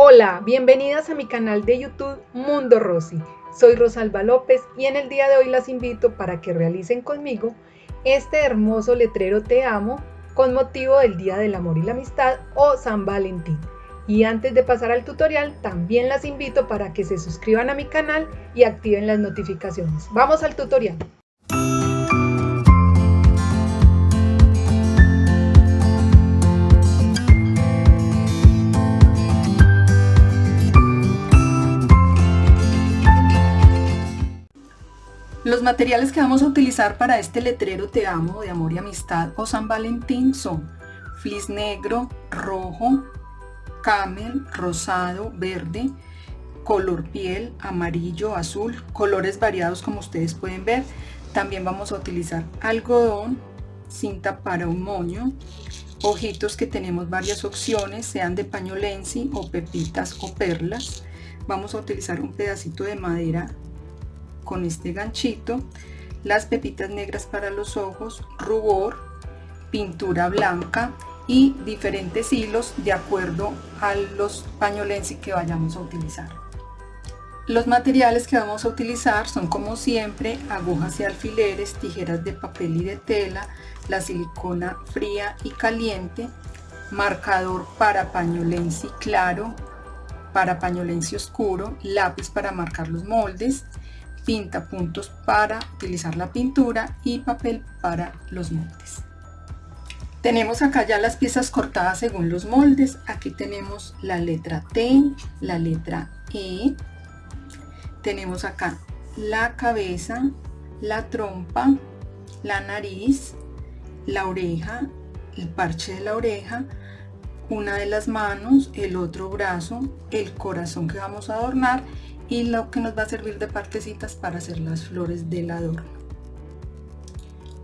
Hola, bienvenidas a mi canal de YouTube Mundo Rosy. Soy Rosalba López y en el día de hoy las invito para que realicen conmigo este hermoso letrero Te amo con motivo del Día del Amor y la Amistad o San Valentín. Y antes de pasar al tutorial, también las invito para que se suscriban a mi canal y activen las notificaciones. Vamos al tutorial. Los materiales que vamos a utilizar para este letrero Te amo de amor y amistad o San Valentín son flis negro, rojo, camel, rosado, verde, color piel, amarillo, azul, colores variados como ustedes pueden ver. También vamos a utilizar algodón, cinta para un moño, ojitos que tenemos varias opciones, sean de paño lenzi o pepitas o perlas. Vamos a utilizar un pedacito de madera con este ganchito, las pepitas negras para los ojos, rubor, pintura blanca y diferentes hilos de acuerdo a los pañolensi que vayamos a utilizar. Los materiales que vamos a utilizar son como siempre agujas y alfileres, tijeras de papel y de tela, la silicona fría y caliente, marcador para pañolensi claro, para pañolensi oscuro, lápiz para marcar los moldes, pinta puntos para utilizar la pintura y papel para los moldes. Tenemos acá ya las piezas cortadas según los moldes. Aquí tenemos la letra T, la letra E. Tenemos acá la cabeza, la trompa, la nariz, la oreja, el parche de la oreja, una de las manos, el otro brazo, el corazón que vamos a adornar y lo que nos va a servir de partecitas para hacer las flores del adorno.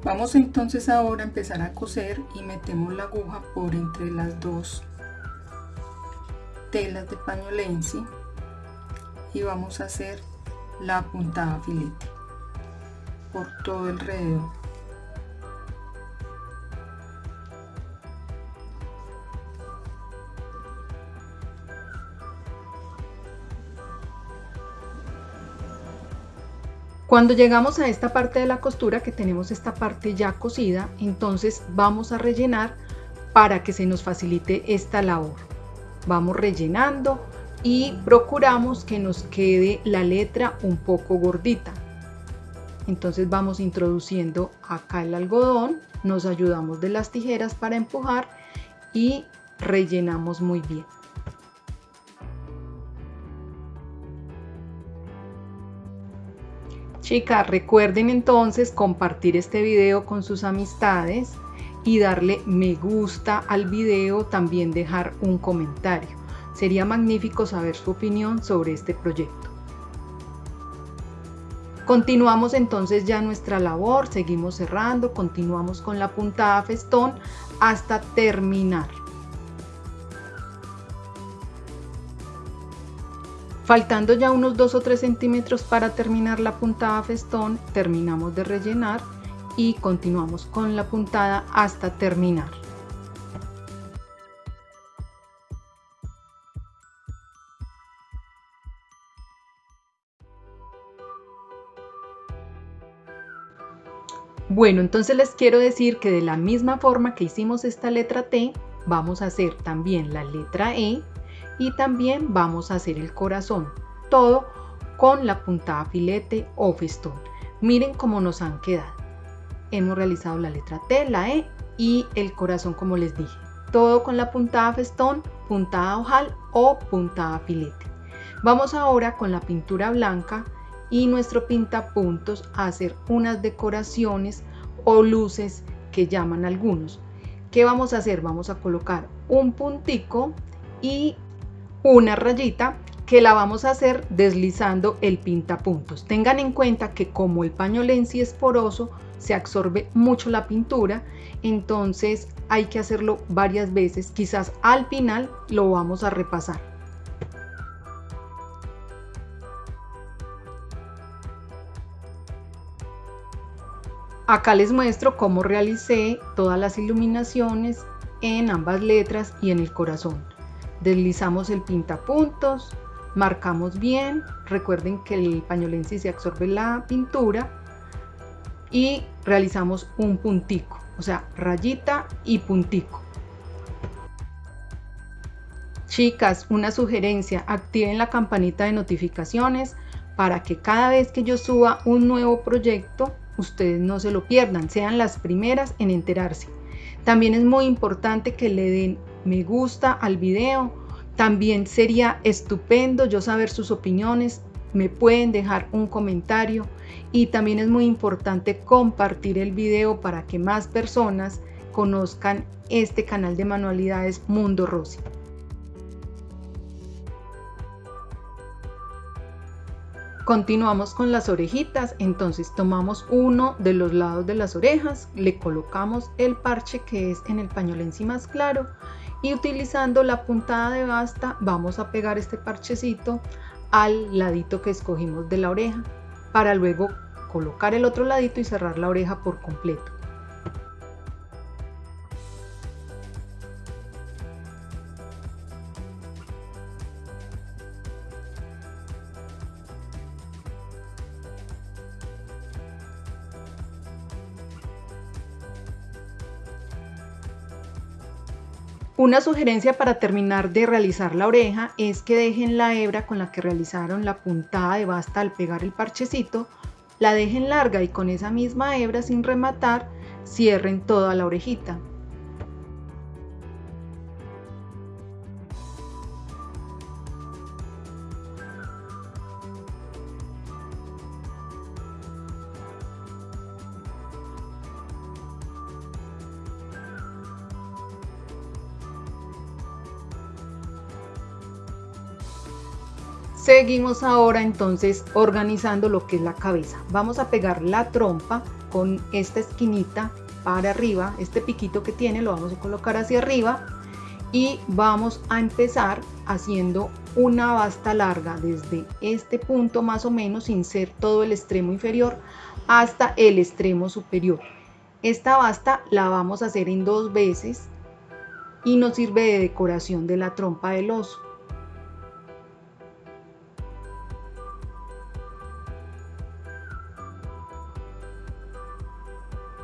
Vamos entonces ahora a empezar a coser y metemos la aguja por entre las dos telas de paño lenzi y vamos a hacer la puntada filete por todo alrededor. Cuando llegamos a esta parte de la costura que tenemos esta parte ya cosida, entonces vamos a rellenar para que se nos facilite esta labor. Vamos rellenando y procuramos que nos quede la letra un poco gordita. Entonces vamos introduciendo acá el algodón, nos ayudamos de las tijeras para empujar y rellenamos muy bien. Chicas, recuerden entonces compartir este video con sus amistades y darle me gusta al video, también dejar un comentario. Sería magnífico saber su opinión sobre este proyecto. Continuamos entonces ya nuestra labor, seguimos cerrando, continuamos con la puntada festón hasta terminar. Faltando ya unos 2 o 3 centímetros para terminar la puntada festón, terminamos de rellenar y continuamos con la puntada hasta terminar. Bueno, entonces les quiero decir que de la misma forma que hicimos esta letra T, vamos a hacer también la letra E y también vamos a hacer el corazón, todo con la puntada filete o festón. Miren cómo nos han quedado. Hemos realizado la letra T, la E y el corazón como les dije. Todo con la puntada festón, puntada ojal o puntada filete. Vamos ahora con la pintura blanca y nuestro pintapuntos a hacer unas decoraciones o luces que llaman algunos. ¿Qué vamos a hacer? Vamos a colocar un puntico y una rayita que la vamos a hacer deslizando el pintapuntos. Tengan en cuenta que como el paño lenzi es poroso, se absorbe mucho la pintura, entonces hay que hacerlo varias veces, quizás al final lo vamos a repasar. Acá les muestro cómo realicé todas las iluminaciones en ambas letras y en el corazón. Deslizamos el pintapuntos, marcamos bien, recuerden que el pañolense se absorbe la pintura y realizamos un puntico, o sea, rayita y puntico. Chicas, una sugerencia, activen la campanita de notificaciones para que cada vez que yo suba un nuevo proyecto, ustedes no se lo pierdan, sean las primeras en enterarse. También es muy importante que le den me gusta al video. También sería estupendo yo saber sus opiniones. Me pueden dejar un comentario y también es muy importante compartir el video para que más personas conozcan este canal de manualidades Mundo Rosy. Continuamos con las orejitas, entonces tomamos uno de los lados de las orejas, le colocamos el parche que es en el pañolensi más claro y utilizando la puntada de basta vamos a pegar este parchecito al ladito que escogimos de la oreja para luego colocar el otro ladito y cerrar la oreja por completo. Una sugerencia para terminar de realizar la oreja es que dejen la hebra con la que realizaron la puntada de basta al pegar el parchecito, la dejen larga y con esa misma hebra sin rematar cierren toda la orejita. Seguimos ahora entonces organizando lo que es la cabeza. Vamos a pegar la trompa con esta esquinita para arriba, este piquito que tiene lo vamos a colocar hacia arriba y vamos a empezar haciendo una basta larga desde este punto más o menos sin ser todo el extremo inferior hasta el extremo superior. Esta basta la vamos a hacer en dos veces y nos sirve de decoración de la trompa del oso.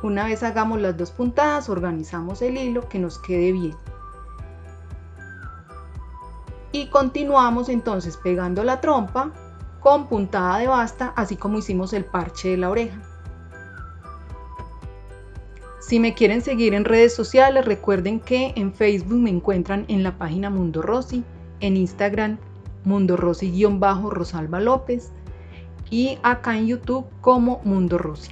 Una vez hagamos las dos puntadas, organizamos el hilo que nos quede bien. Y continuamos entonces pegando la trompa con puntada de basta, así como hicimos el parche de la oreja. Si me quieren seguir en redes sociales, recuerden que en Facebook me encuentran en la página Mundo Rosy, en Instagram Mundo Rosy-Rosalba López y acá en YouTube como Mundo Rosy.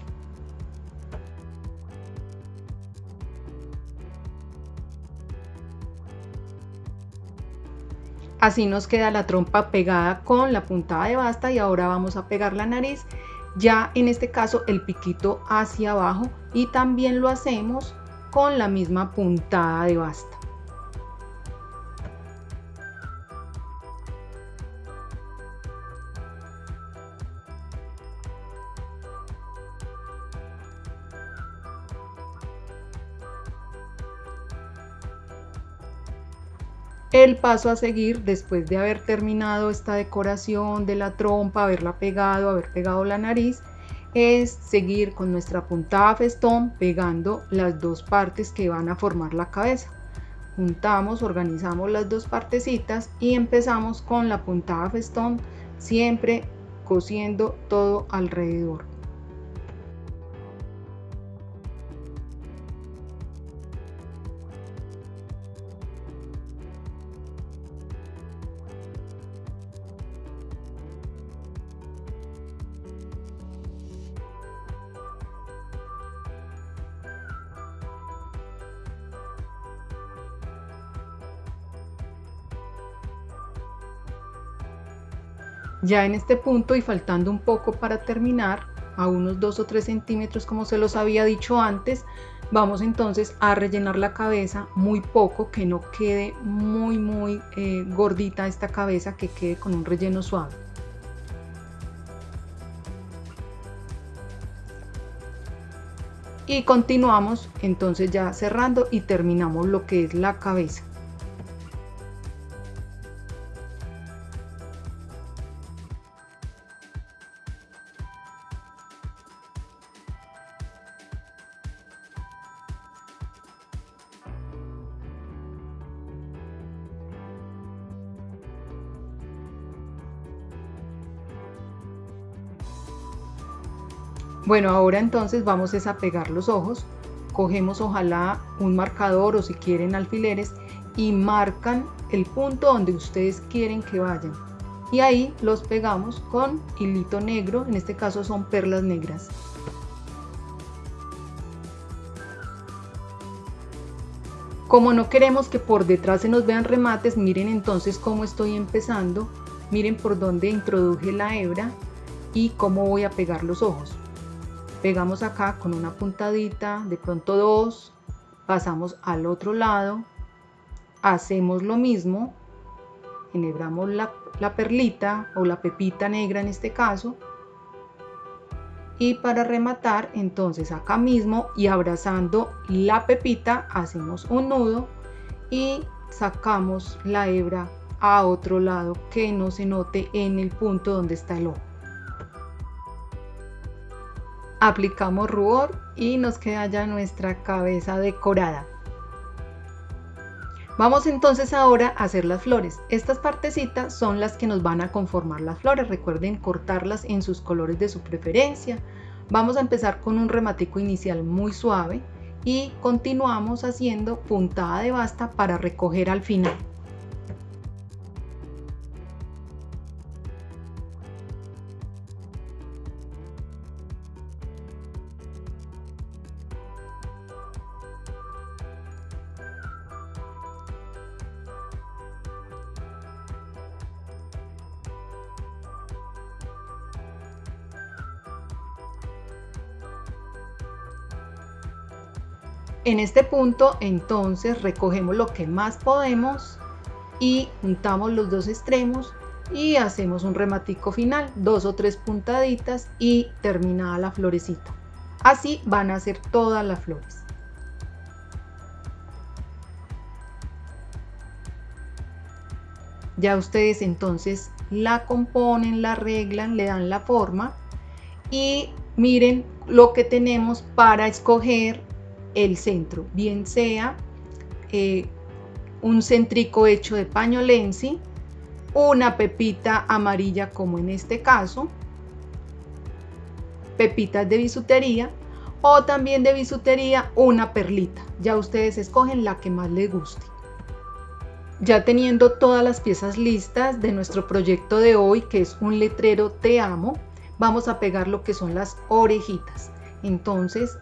Así nos queda la trompa pegada con la puntada de basta y ahora vamos a pegar la nariz, ya en este caso el piquito hacia abajo y también lo hacemos con la misma puntada de basta. El paso a seguir después de haber terminado esta decoración de la trompa, haberla pegado, haber pegado la nariz, es seguir con nuestra puntada festón pegando las dos partes que van a formar la cabeza. Juntamos, organizamos las dos partecitas y empezamos con la puntada festón siempre cosiendo todo alrededor. Ya en este punto y faltando un poco para terminar, a unos 2 o 3 centímetros como se los había dicho antes, vamos entonces a rellenar la cabeza muy poco, que no quede muy muy eh, gordita esta cabeza, que quede con un relleno suave. Y continuamos entonces ya cerrando y terminamos lo que es la cabeza. Bueno, ahora entonces vamos a pegar los ojos. Cogemos ojalá un marcador o si quieren alfileres y marcan el punto donde ustedes quieren que vayan. Y ahí los pegamos con hilito negro, en este caso son perlas negras. Como no queremos que por detrás se nos vean remates, miren entonces cómo estoy empezando. Miren por dónde introduje la hebra y cómo voy a pegar los ojos. Pegamos acá con una puntadita, de pronto dos, pasamos al otro lado, hacemos lo mismo, enhebramos la, la perlita o la pepita negra en este caso, y para rematar entonces acá mismo y abrazando la pepita hacemos un nudo y sacamos la hebra a otro lado que no se note en el punto donde está el ojo aplicamos rubor y nos queda ya nuestra cabeza decorada Vamos entonces ahora a hacer las flores. Estas partecitas son las que nos van a conformar las flores. Recuerden cortarlas en sus colores de su preferencia. Vamos a empezar con un rematico inicial muy suave y continuamos haciendo puntada de basta para recoger al final. Este punto entonces recogemos lo que más podemos y juntamos los dos extremos y hacemos un rematico final, dos o tres puntaditas y terminada la florecita. Así van a ser todas las flores. Ya ustedes entonces la componen, la arreglan, le dan la forma y miren lo que tenemos para escoger el centro, bien sea eh, un centrico hecho de paño lenzi, una pepita amarilla como en este caso, pepitas de bisutería o también de bisutería una perlita. Ya ustedes escogen la que más les guste. Ya teniendo todas las piezas listas de nuestro proyecto de hoy, que es un letrero Te amo, vamos a pegar lo que son las orejitas. Entonces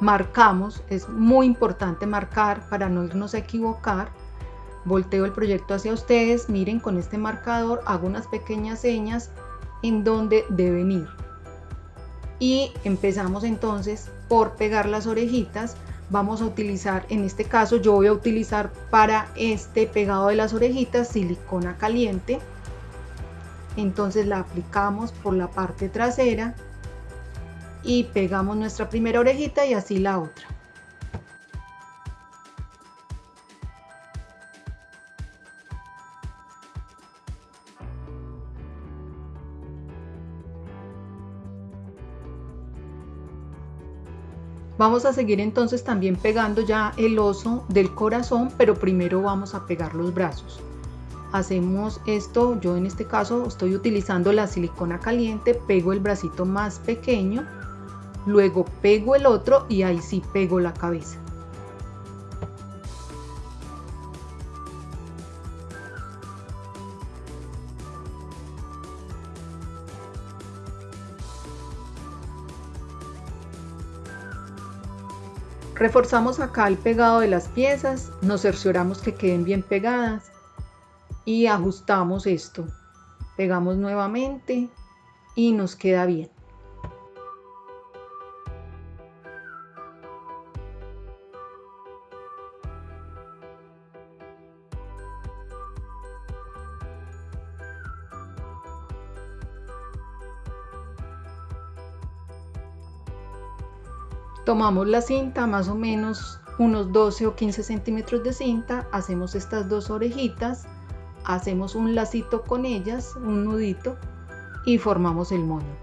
marcamos, es muy importante marcar para no irnos a equivocar. Volteo el proyecto hacia ustedes, miren con este marcador, hago unas pequeñas señas en donde deben ir. Y empezamos entonces por pegar las orejitas. Vamos a utilizar, en este caso yo voy a utilizar para este pegado de las orejitas silicona caliente. Entonces la aplicamos por la parte trasera y pegamos nuestra primera orejita y así la otra. Vamos a seguir entonces también pegando ya el oso del corazón, pero primero vamos a pegar los brazos. Hacemos esto, yo en este caso estoy utilizando la silicona caliente, pego el bracito más pequeño luego pego el otro y ahí sí pego la cabeza. Reforzamos acá el pegado de las piezas, nos cercioramos que queden bien pegadas y ajustamos esto. Pegamos nuevamente y nos queda bien. Tomamos la cinta, más o menos unos 12 o 15 centímetros de cinta, hacemos estas dos orejitas, hacemos un lacito con ellas, un nudito y formamos el moño.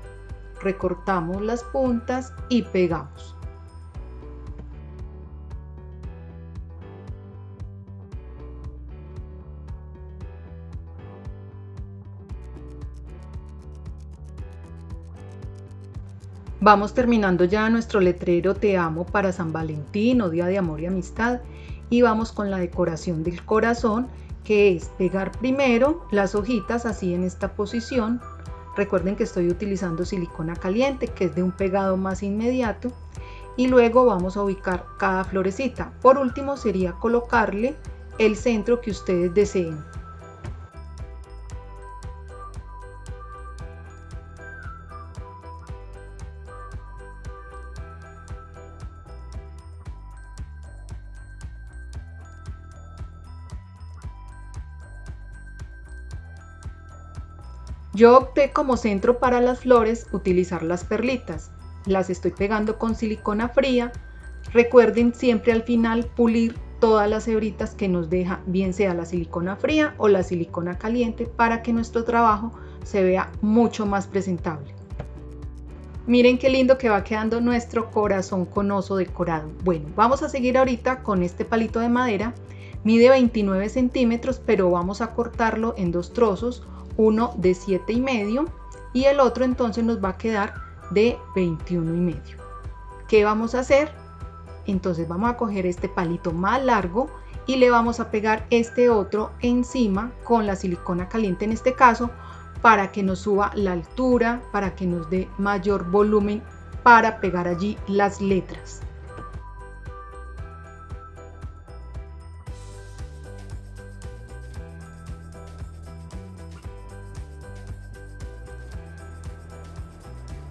Recortamos las puntas y pegamos. Vamos terminando ya nuestro letrero Te amo para San Valentín o Día de Amor y Amistad y vamos con la decoración del corazón que es pegar primero las hojitas así en esta posición. Recuerden que estoy utilizando silicona caliente que es de un pegado más inmediato y luego vamos a ubicar cada florecita. Por último sería colocarle el centro que ustedes deseen. Yo opté como centro para las flores utilizar las perlitas. Las estoy pegando con silicona fría. Recuerden siempre al final pulir todas las hebritas que nos deja, bien sea la silicona fría o la silicona caliente, para que nuestro trabajo se vea mucho más presentable. Miren qué lindo que va quedando nuestro corazón con oso decorado. Bueno, vamos a seguir ahorita con este palito de madera. Mide 29 centímetros, pero vamos a cortarlo en dos trozos uno de 7 y medio y el otro entonces nos va a quedar de 21 y medio. ¿Qué vamos a hacer? Entonces vamos a coger este palito más largo y le vamos a pegar este otro encima con la silicona caliente en este caso para que nos suba la altura, para que nos dé mayor volumen para pegar allí las letras.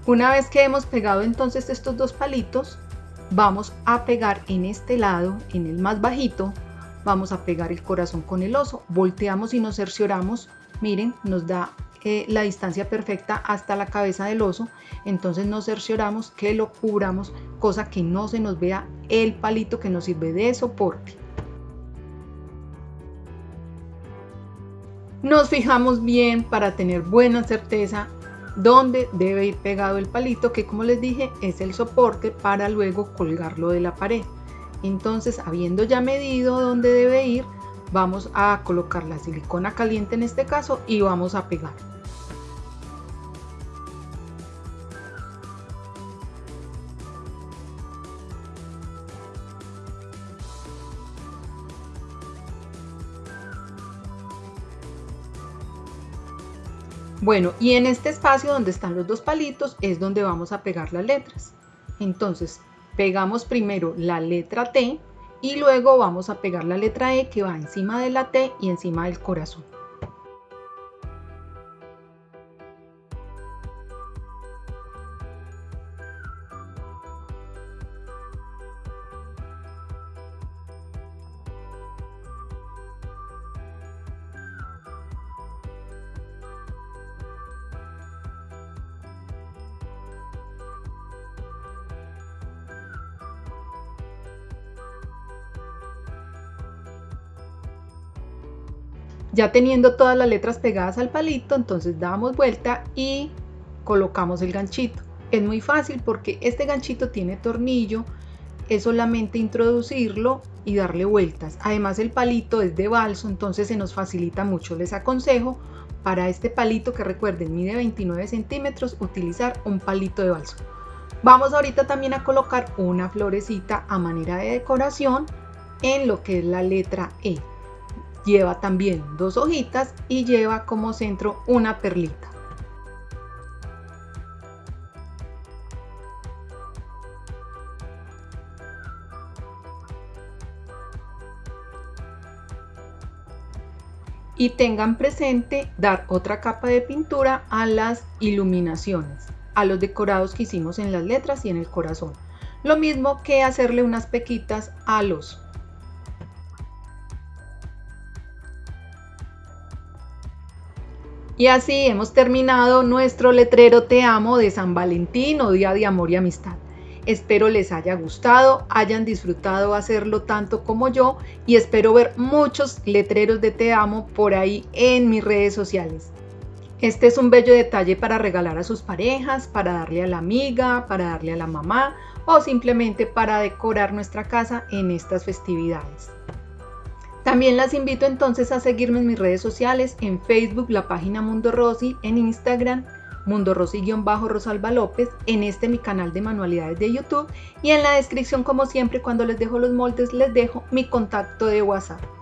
Una vez que hemos pegado entonces estos dos palitos, vamos a pegar en este lado, en el más bajito, vamos a pegar el corazón con el oso. Volteamos y nos cercioramos, miren, nos da eh, la distancia perfecta hasta la cabeza del oso, entonces nos cercioramos que lo cubramos, cosa que no se nos vea el palito que nos sirve de soporte. Nos fijamos bien para tener buena certeza donde debe ir pegado el palito que como les dije es el soporte para luego colgarlo de la pared. Entonces habiendo ya medido dónde debe ir, vamos a colocar la silicona caliente en este caso y vamos a pegar. Bueno, y en este espacio donde están los dos palitos es donde vamos a pegar las letras. Entonces, pegamos primero la letra T y luego vamos a pegar la letra E que va encima de la T y encima del corazón. Ya teniendo todas las letras pegadas al palito, entonces damos vuelta y colocamos el ganchito. Es muy fácil porque este ganchito tiene tornillo, es solamente introducirlo y darle vueltas. Además el palito es de balso, entonces se nos facilita mucho. Les aconsejo para este palito que recuerden mide 29 centímetros utilizar un palito de balso. Vamos ahorita también a colocar una florecita a manera de decoración en lo que es la letra E lleva también dos hojitas y lleva como centro una perlita. y tengan presente dar otra capa de pintura a las iluminaciones, a los decorados que hicimos en las letras y en el corazón. Lo mismo que hacerle unas pequitas a los Y así hemos terminado nuestro letrero Te amo de San Valentín o Día de Amor y Amistad. Espero les haya gustado, hayan disfrutado hacerlo tanto como yo y espero ver muchos letreros de Te amo por ahí en mis redes sociales. Este es un bello detalle para regalar a sus parejas, para darle a la amiga, para darle a la mamá o simplemente para decorar nuestra casa en estas festividades. También las invito entonces a seguirme en mis redes sociales, en Facebook la página Mundo Rosy, en Instagram Mundo Rosy-Bajo Rosalba López, en este mi canal de manualidades de YouTube y en la descripción como siempre cuando les dejo los moldes les dejo mi contacto de WhatsApp.